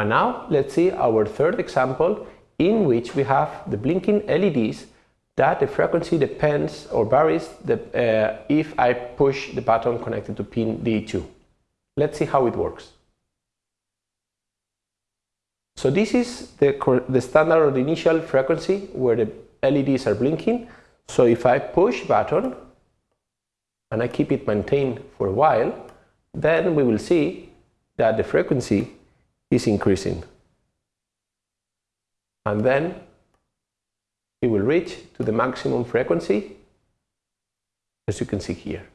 And now let's see our third example in which we have the blinking LEDs that the frequency depends or varies the, uh, if I push the button connected to pin D2. Let's see how it works. So this is the, the standard or the initial frequency where the LEDs are blinking. So if I push button and I keep it maintained for a while, then we will see that the frequency is increasing. And then it will reach to the maximum frequency, as you can see here.